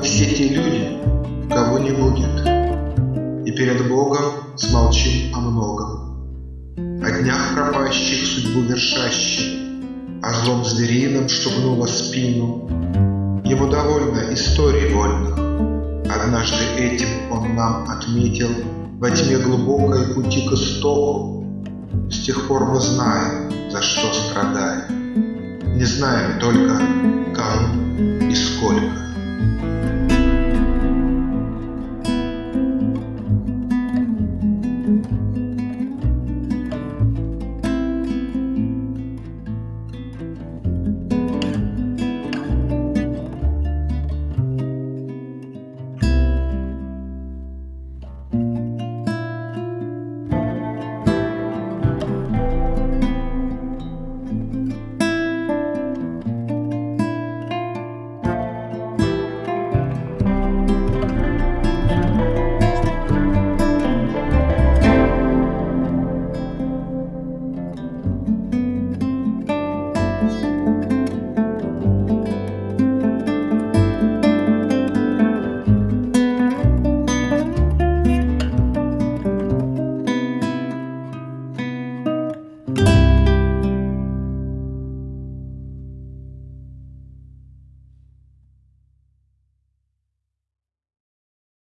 все те люди, кого не будет, И перед Богом смолчим о многом. О днях пропащих судьбу вершащих, О злом зверином, что гнуло спину. Ему довольно историй вольных. Однажды этим он нам отметил Во тьме глубокой пути к истоку. С тех пор мы знаем, за что страдаем. Не знаем только, кому.